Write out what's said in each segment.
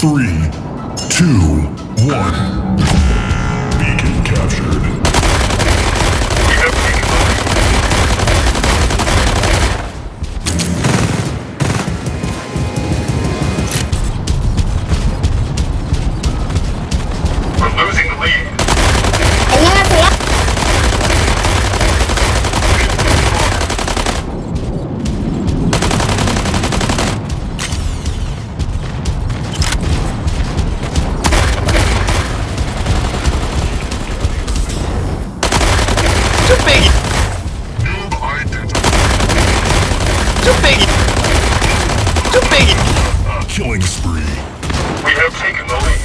Three, two, one. 뚝배기 Killing spree. We have taken the lead.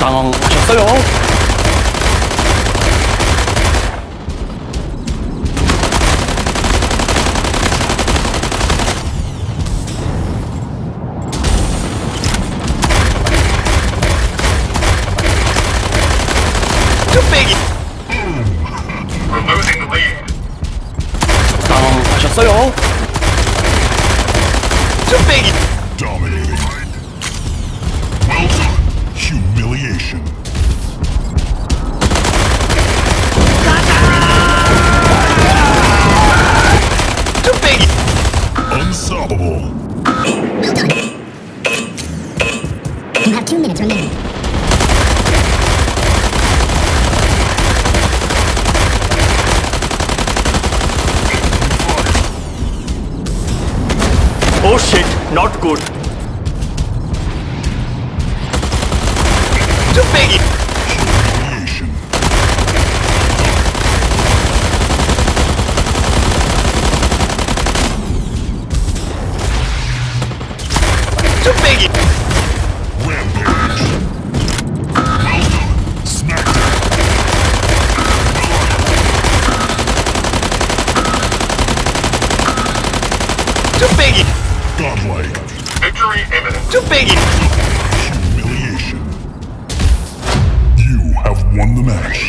당황하셨어요? 뚝배기 We're losing the lead. 당황하셨어요? to me! Dominating. Well done. Humiliation. To me! Unstoppable. Well done. You have two minutes remaining. Not good. Too big. Too big. Godlike. Victory imminent. Too big. Humiliation. You have won the match.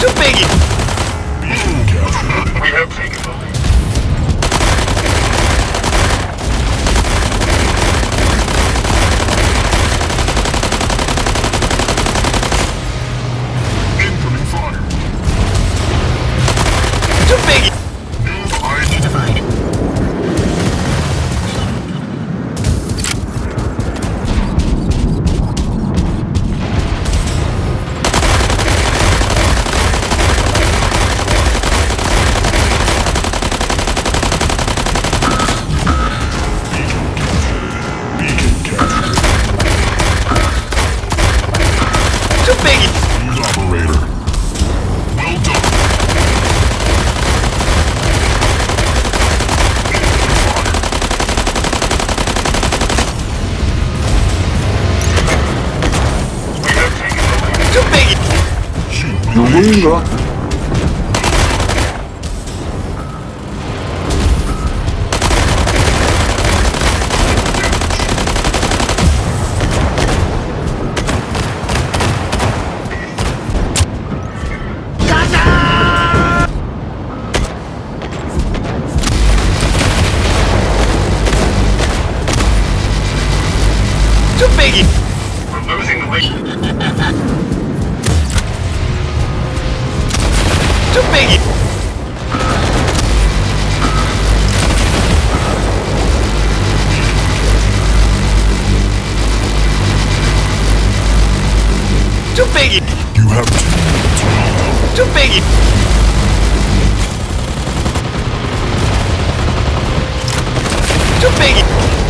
Too big! We have taken the Humiliation. 뚝배기 We're losing the lead. 좀 빼기. 좀 빼기. 좀 빼기. 좀 빼기.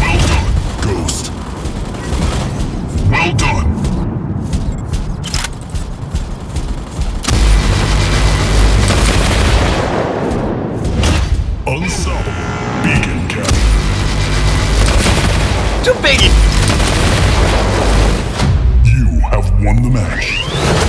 Well done, Ghost. Well done. Beacon. Too big! You have won the match.